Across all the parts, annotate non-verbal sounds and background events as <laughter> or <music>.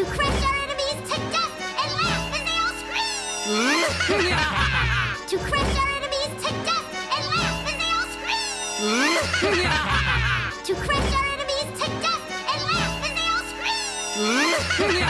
to crush our enemies to death and laugh as they all scream! <laughs> to crush our enemies to death and laugh as they all scream! <laughs> to crush our enemies to death and laugh as they all scream! <laughs>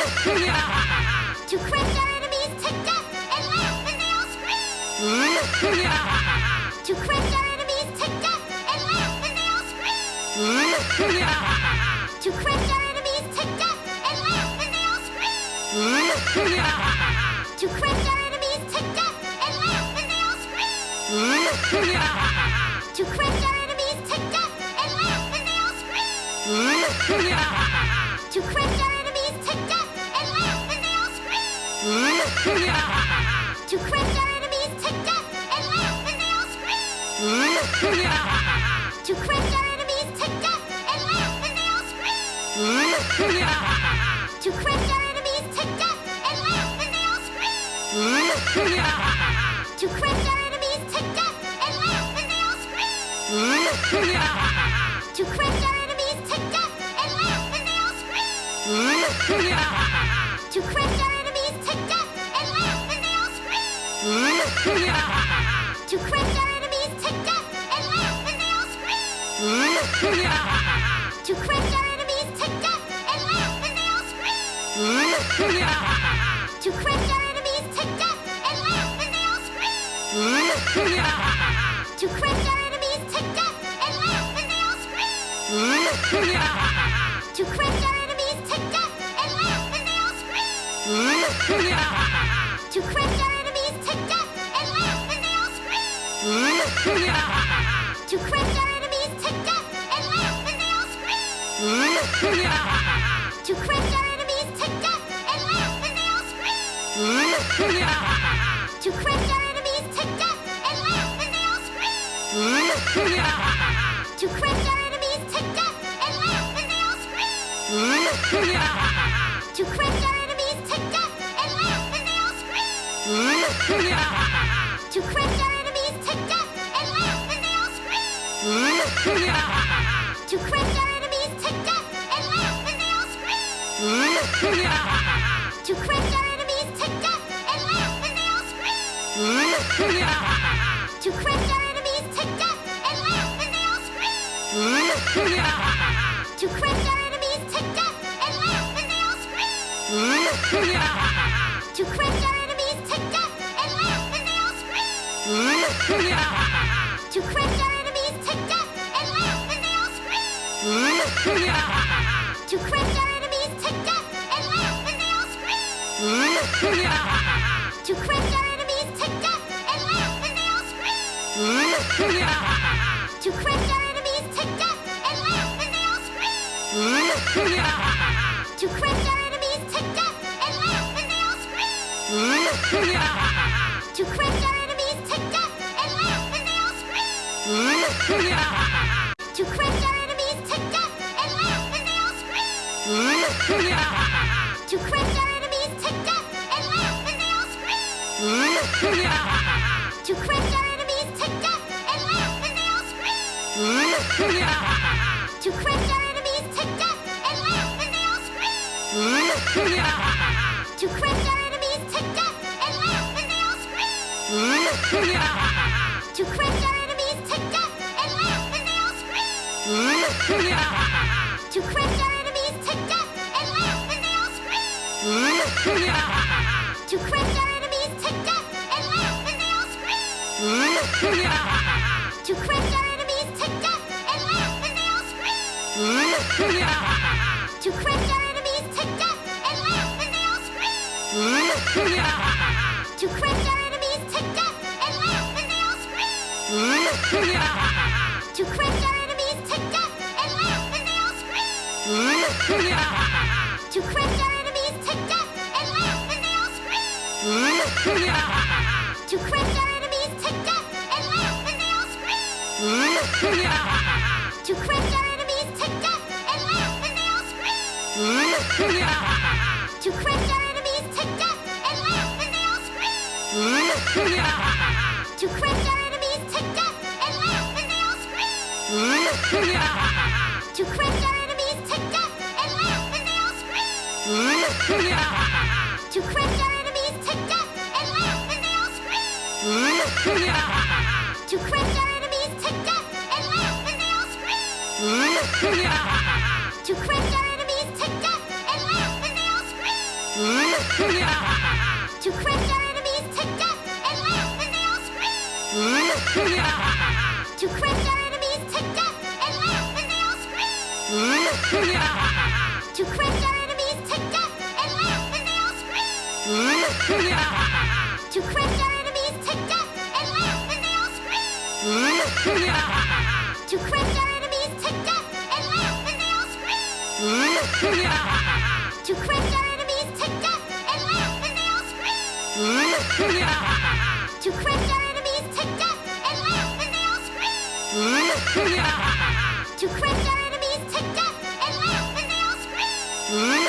to crush our enemies to death and laugh as they all scream! <laughs> <laughs> to crush our to crush our enemies to death and laugh as they all scream! to crush our enemies to death and laugh as they all scream! to crush our enemies to death and laugh as they all scream! <laughs> to crush our enemies to death and laugh as they all scream! <laughs>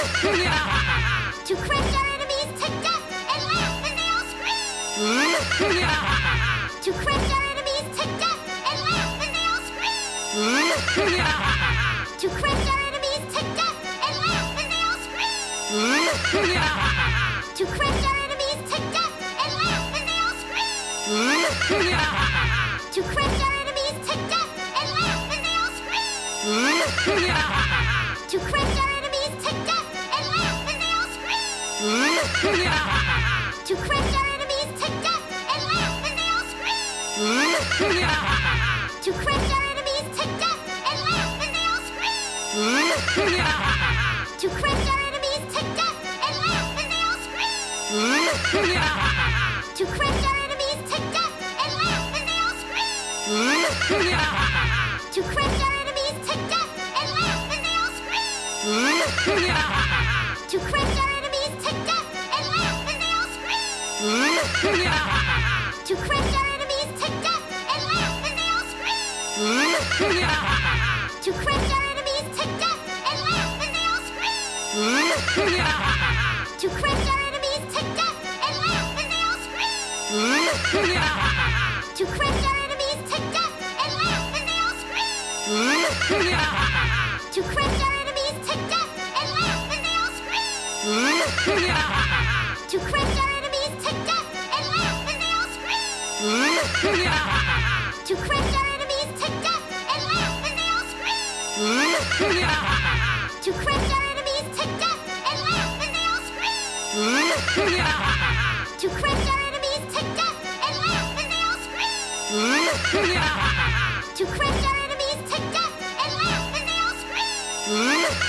<laughs> to crush our enemies to death and laugh when they all scream! <laughs>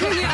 <laughs> yeah.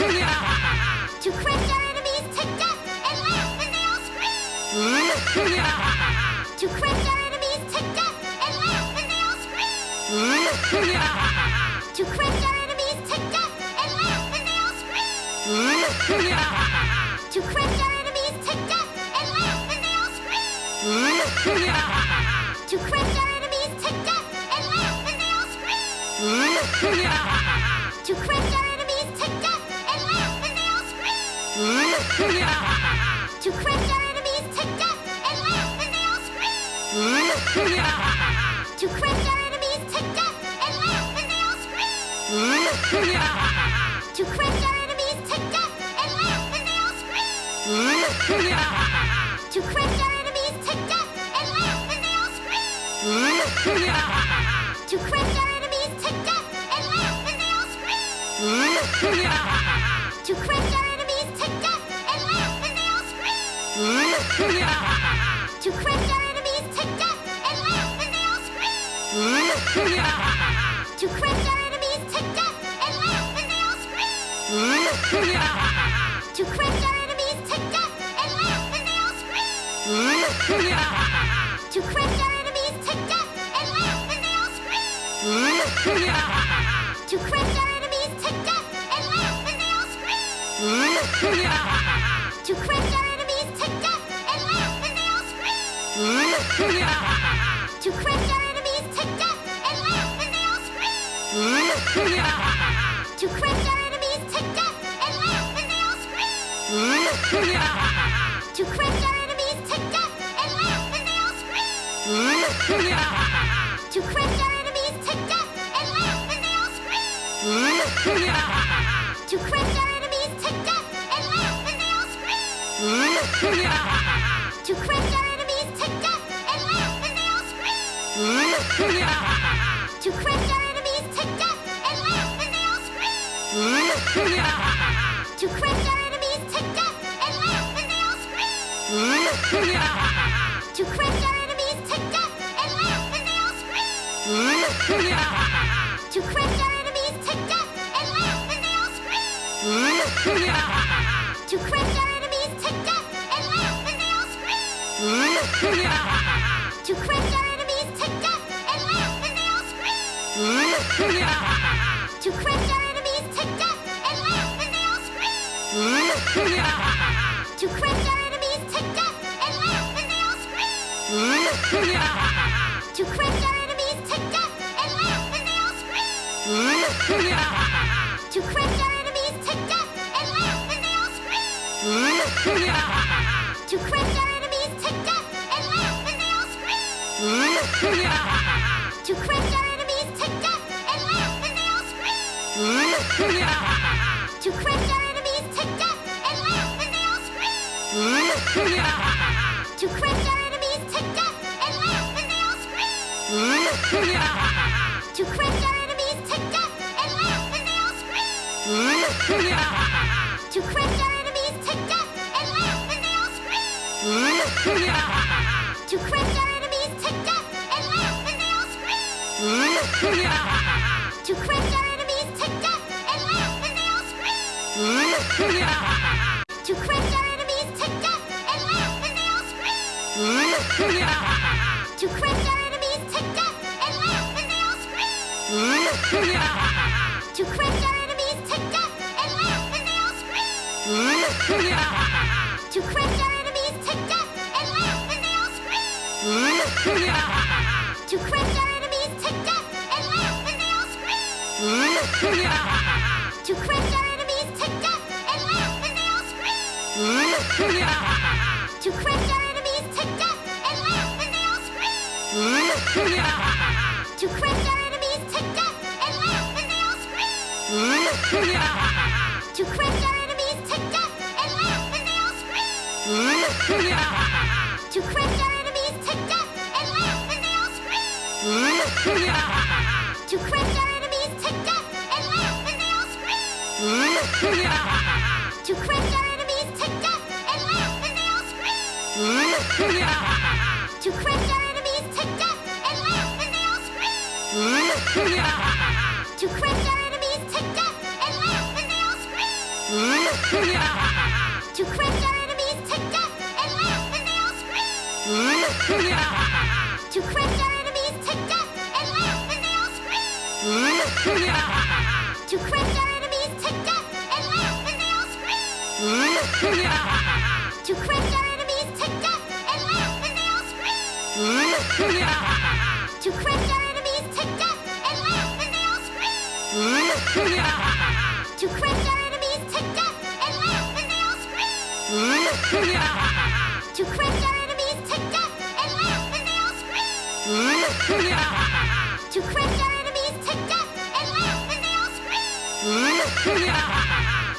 <laughs> to Christian! to crush our enemies to death and laugh as they all scream! <laughs> to crush our enemies to death and laugh as they all scream! yeah.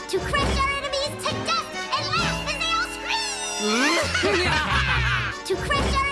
to crush our enemies to death and laugh as they all scream! <laughs> to crush our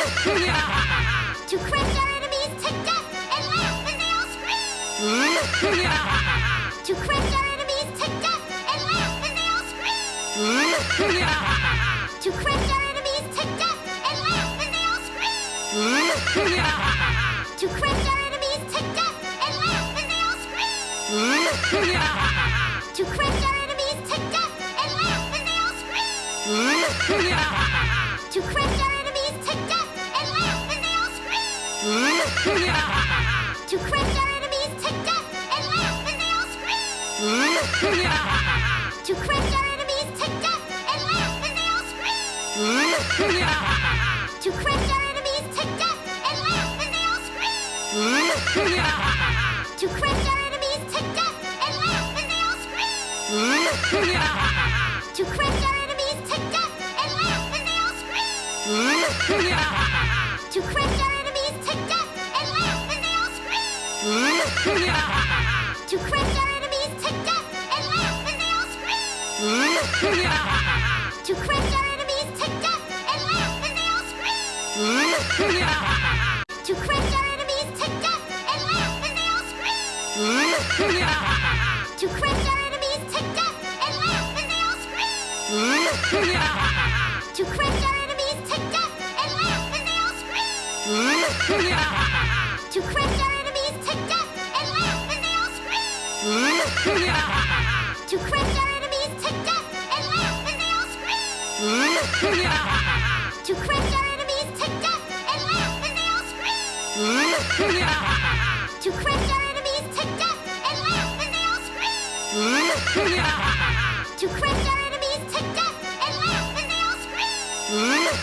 to crush our enemies to death and laugh as they all scream! <laughs> to crush our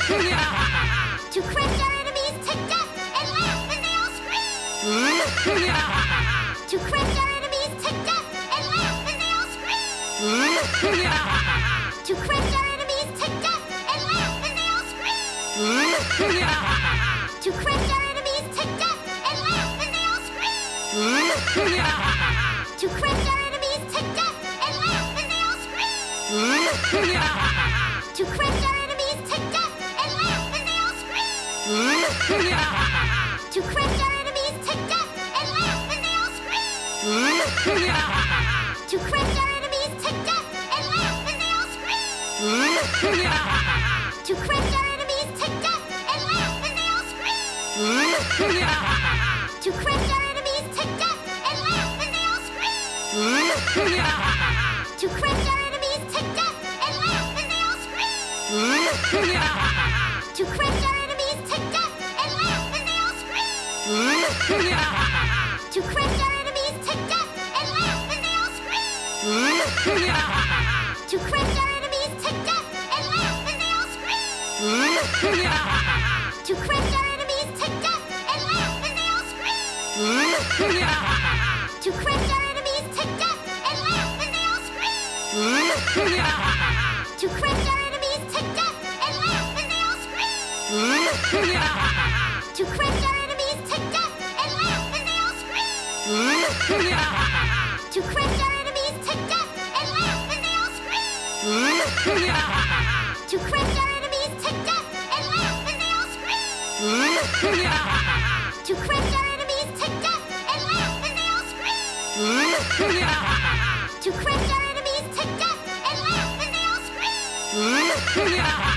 <laughs> to crush our enemies to death and laugh as they all scream! <laughs> to crush our enemies to death and laugh as they all scream! <laughs>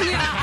yeah.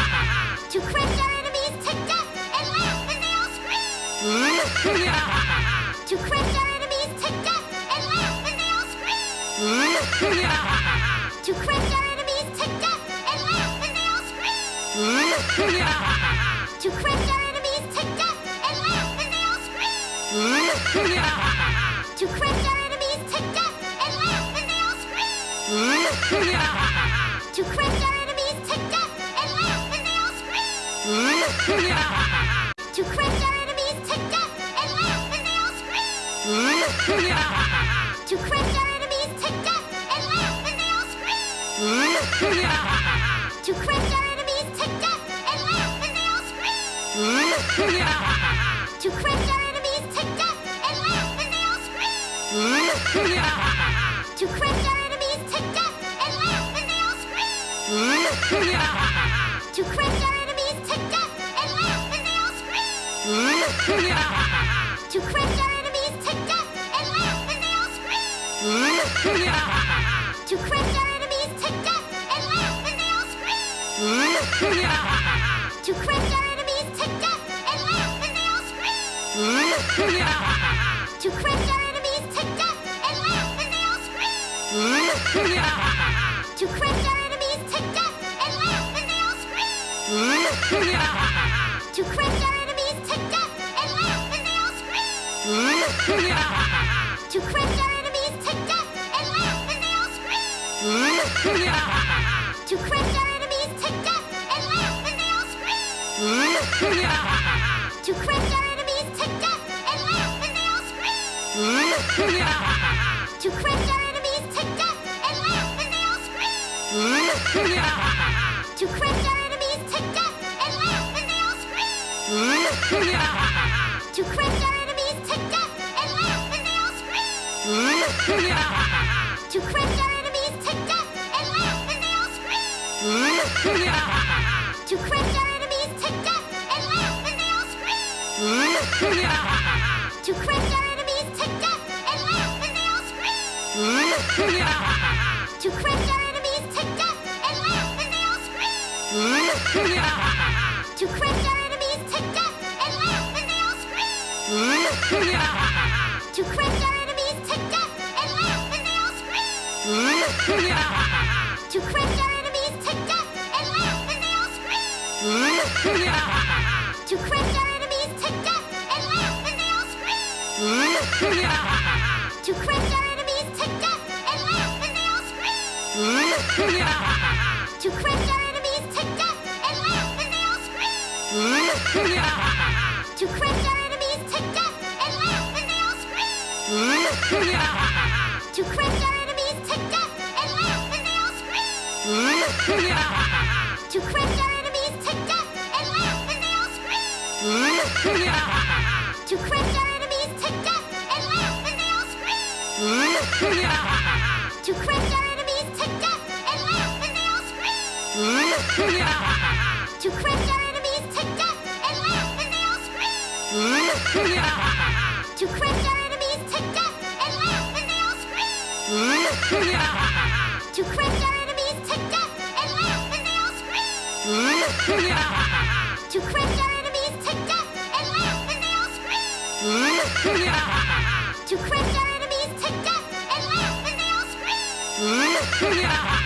<laughs> to Chris to crush our enemies to death and laugh as they all scream! <laughs> to crush our enemies to death and laugh as they all scream! <laughs>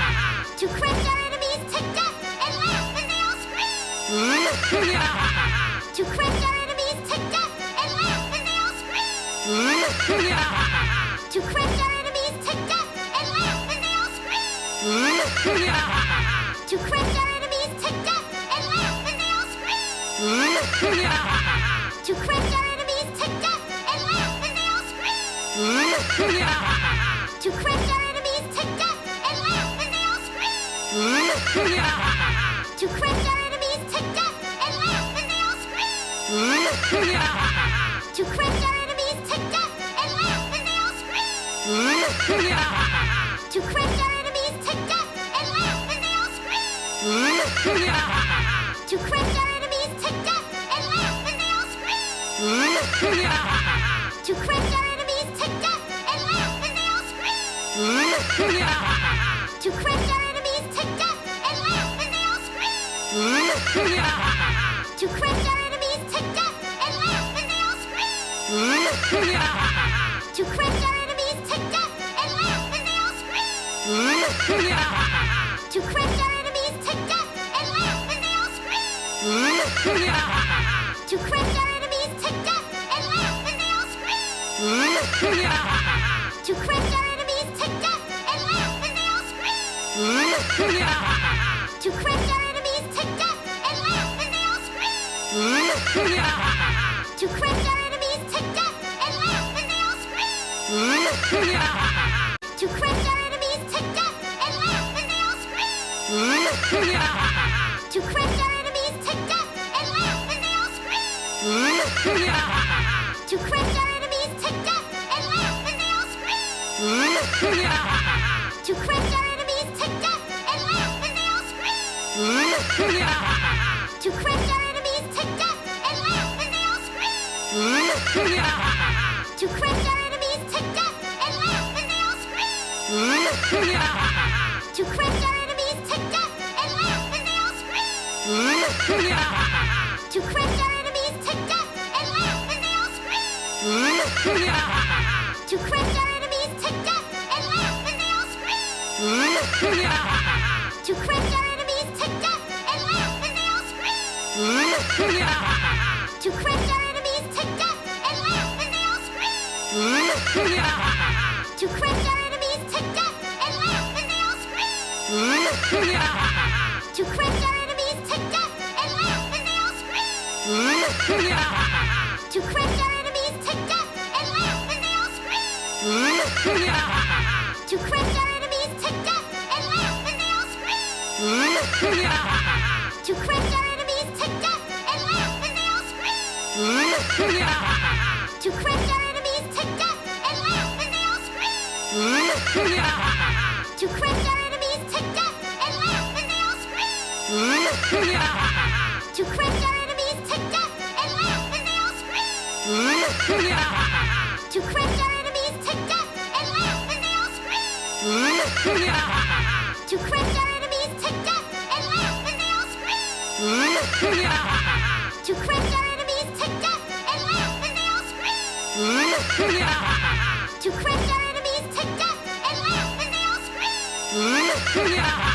<laughs> to crush our enemies to death and laugh as they all scream! <laughs> <laughs>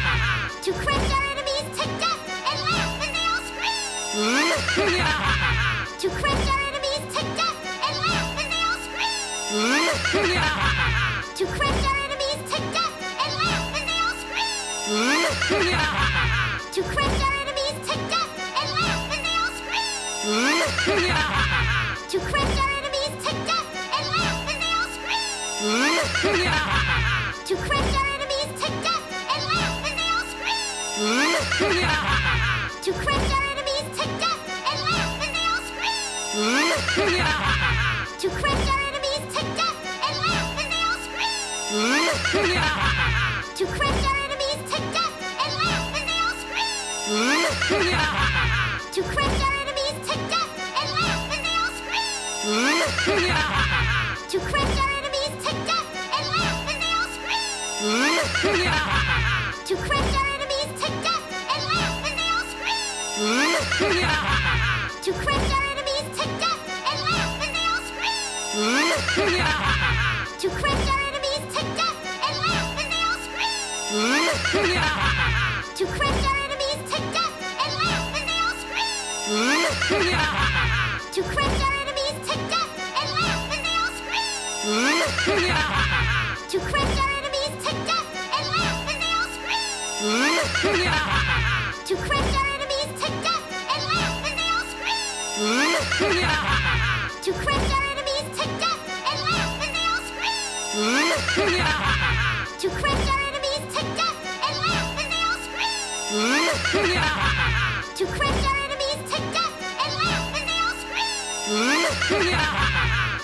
to crush our enemies to death and laugh as they all scream!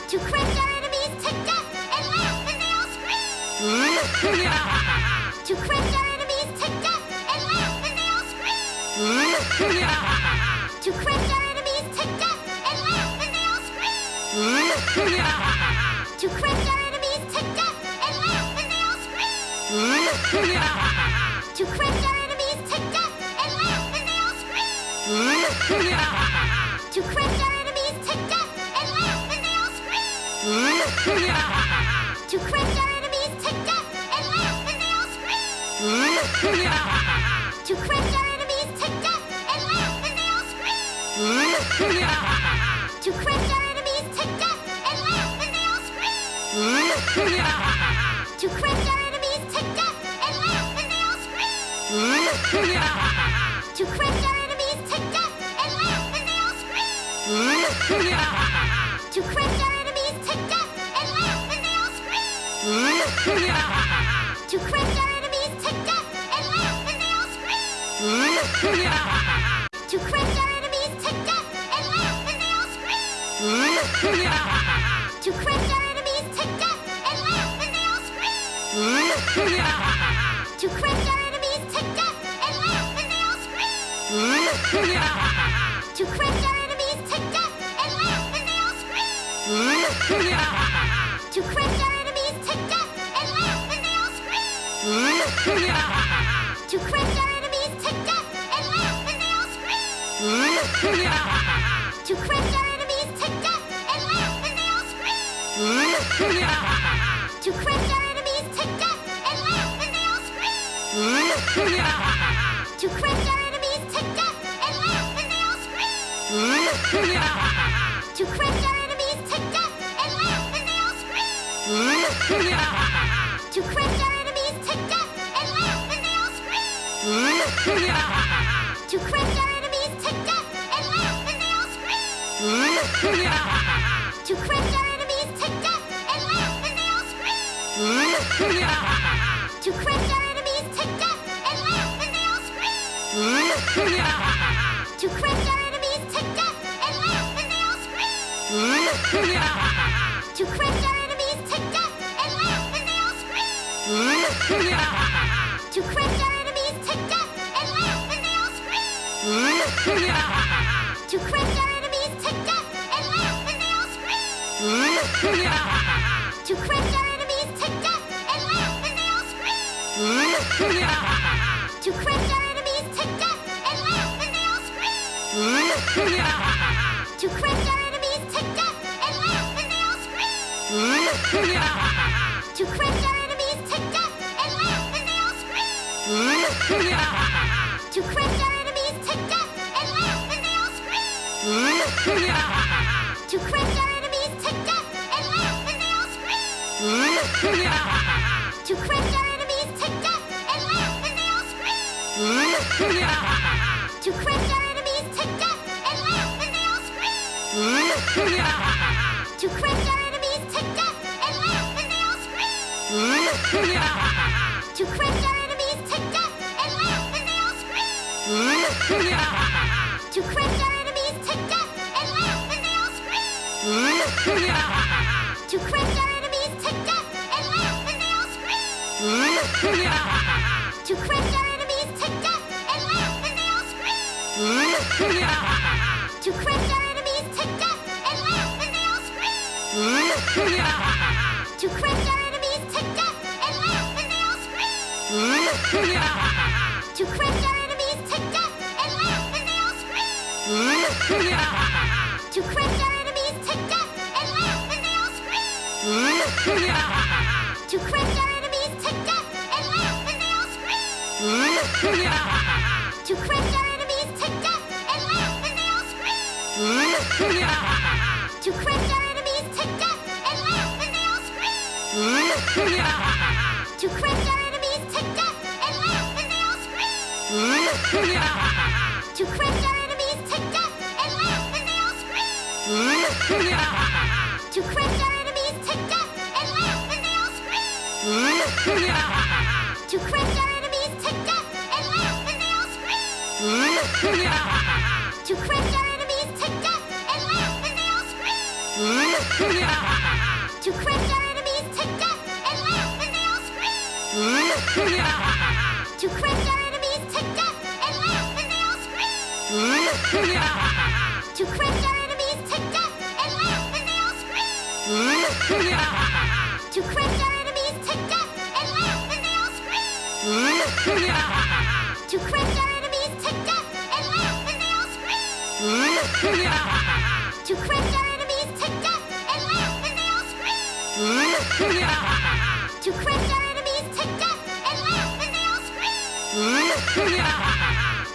to crush our enemies to death and laugh as they all scream! to crush our enemies to death and laugh as they all scream! to crush our to crush our enemies to death and laugh as they all scream! <laughs> to crush our enemies to death and laugh as they all scream!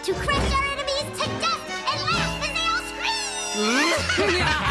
to crush our enemies to death and laugh as they all scream! <laughs> <laughs>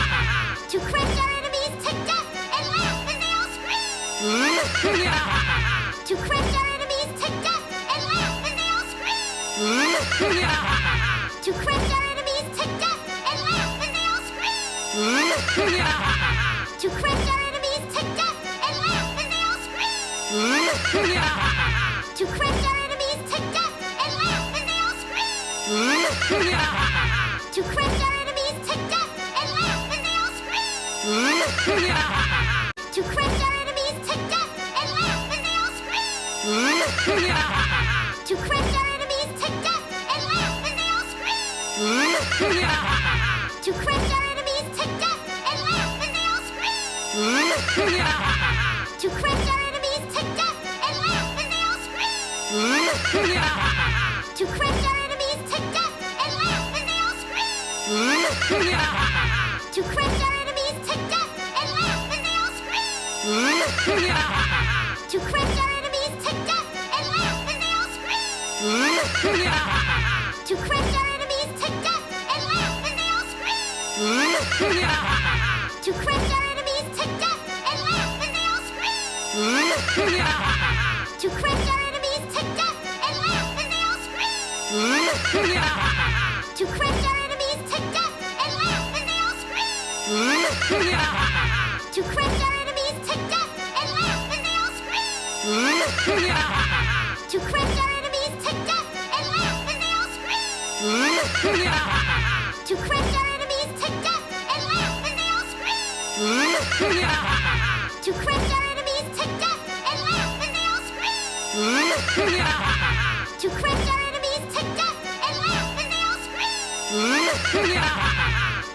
to crush our enemies to death and laugh as they all scream!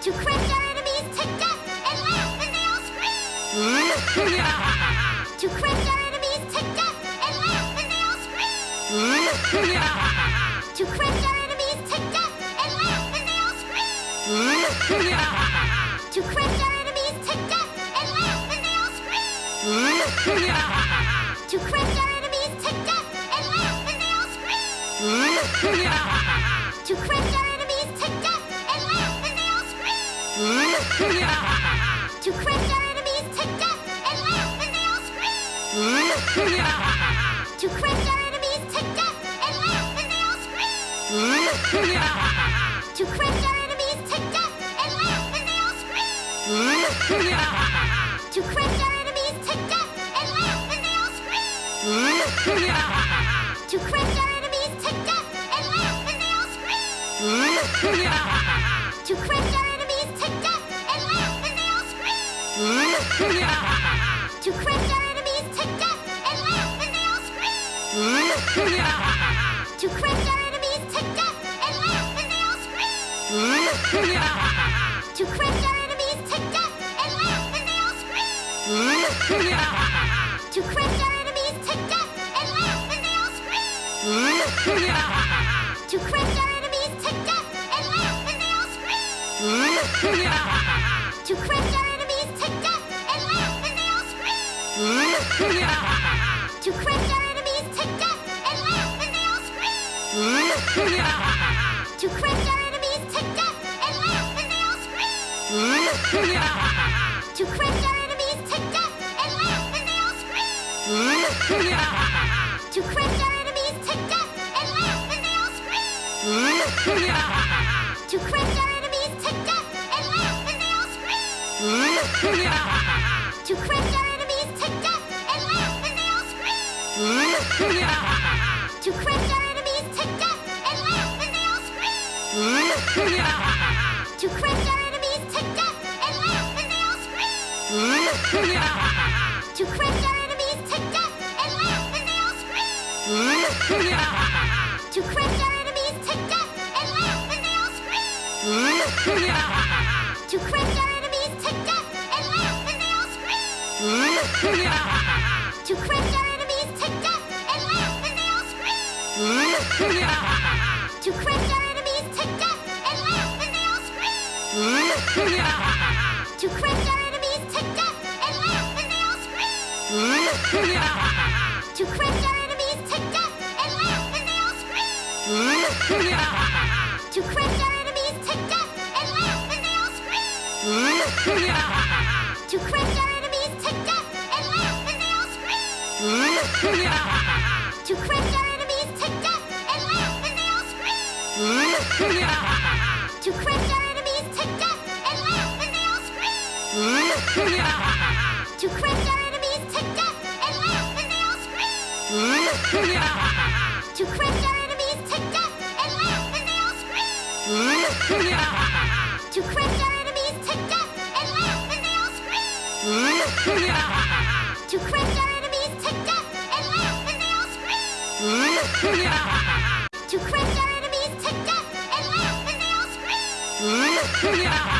<laughs> to crush our to crush our enemies to death and laugh as they all scream! to crush our enemies to death and laugh as they all scream! to crush our enemies to death and laugh as they all scream! yeah.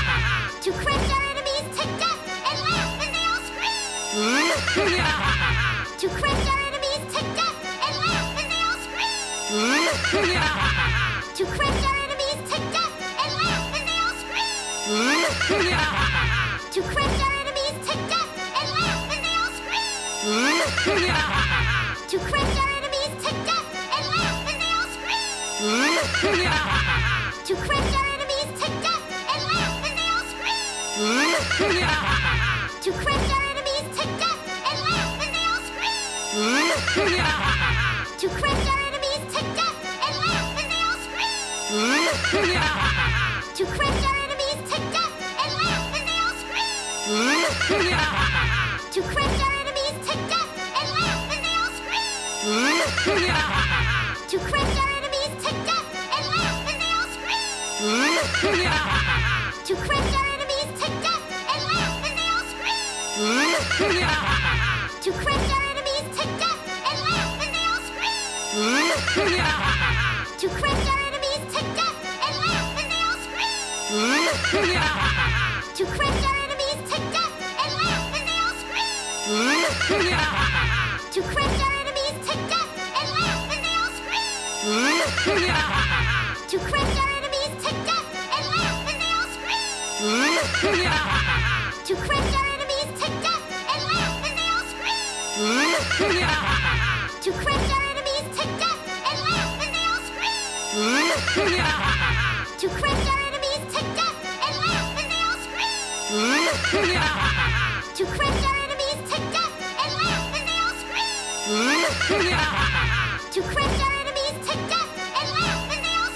<laughs> to crush our enemies to death and laugh as they all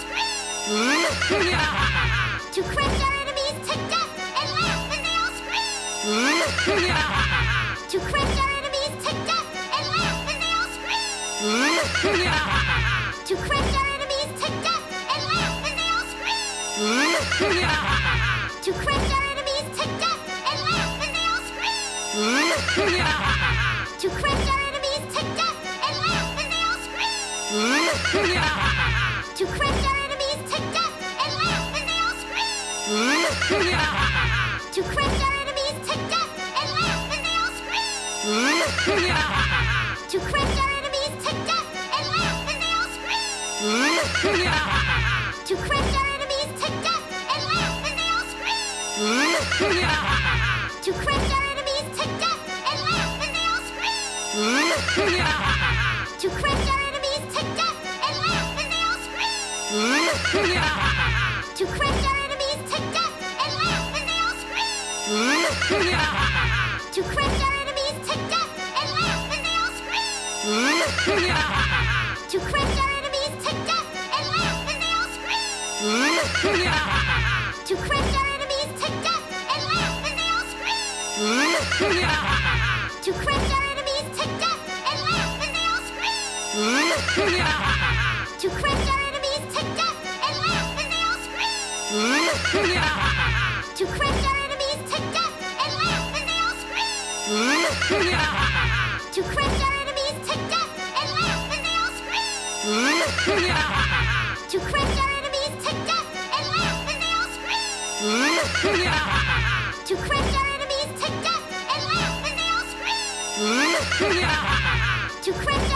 scream! <laughs> to crush our enemies to death and laugh as they all scream! <laughs> <laughs> to crush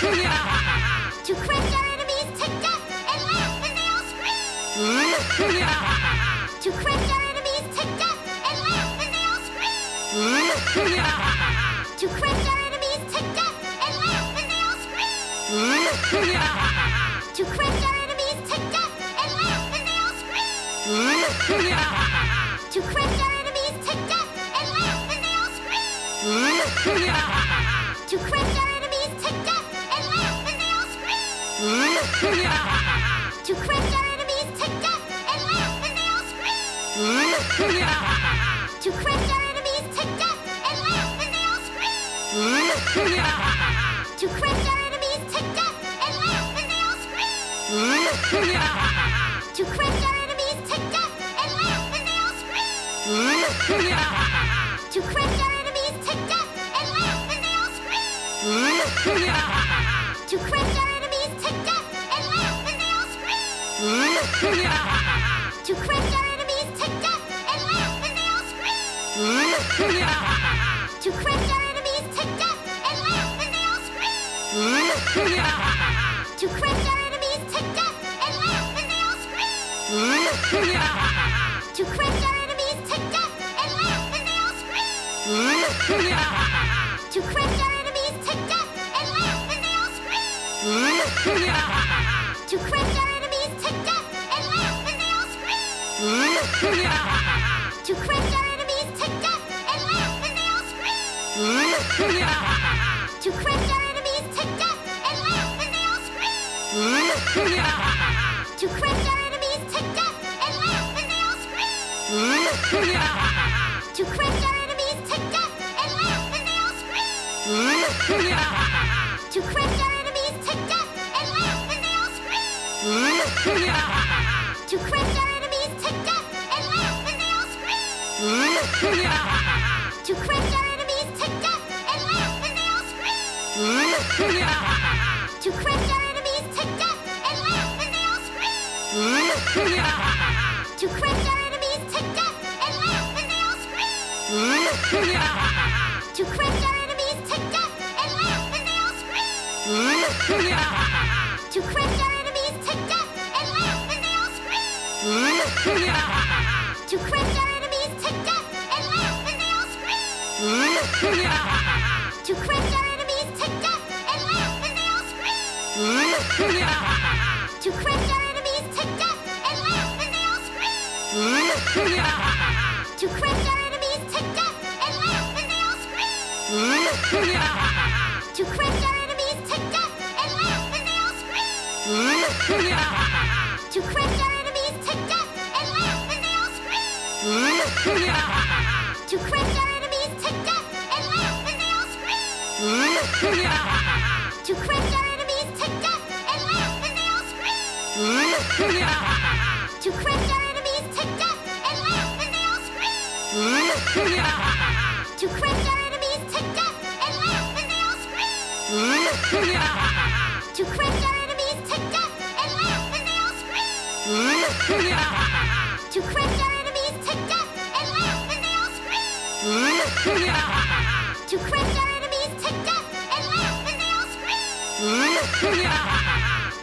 <laughs> to crush our enemies to death and laugh as they all scream! <laughs> to crush our enemies to death and laugh as they all scream! <laughs> to crush our enemies to death and laugh as they all scream! <laughs> to crush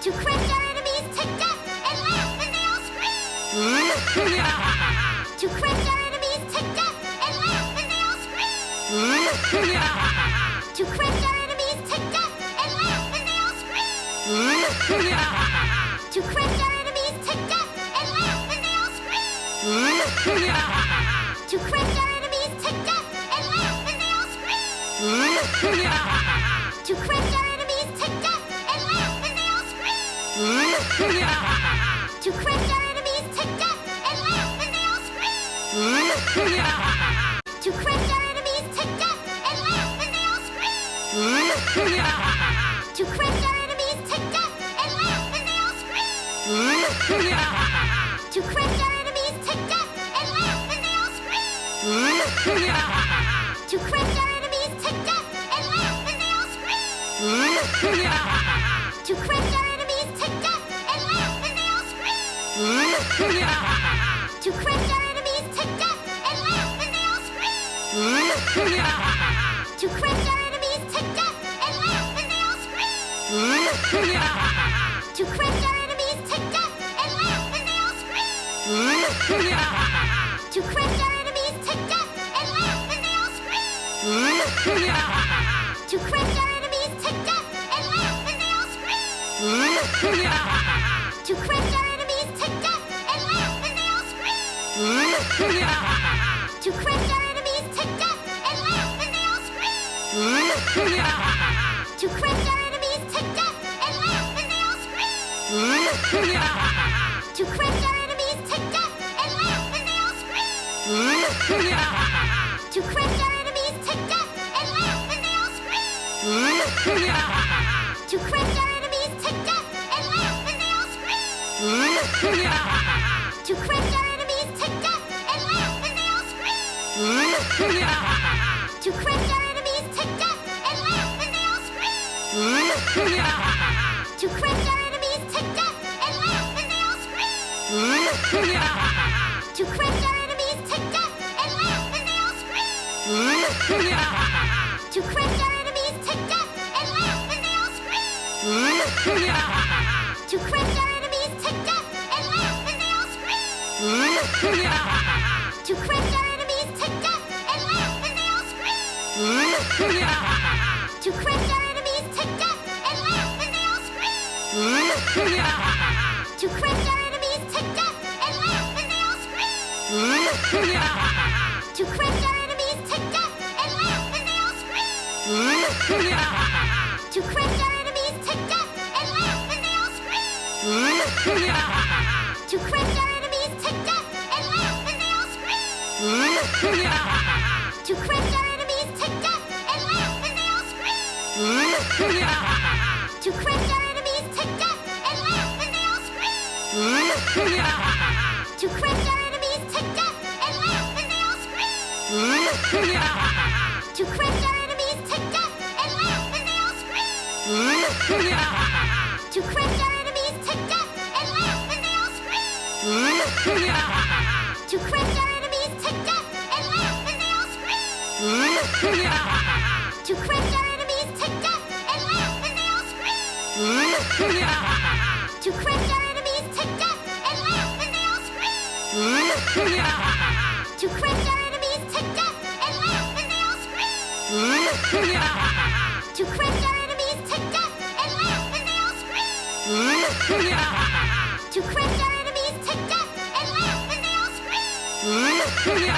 to crush our enemies to death and laugh as they all scream! <laughs> <laughs> yeah. to crush our enemies to death and laugh as they all scream! to crush our enemies to death and laugh as they all scream! to crush our enemies to death and laugh as they all scream!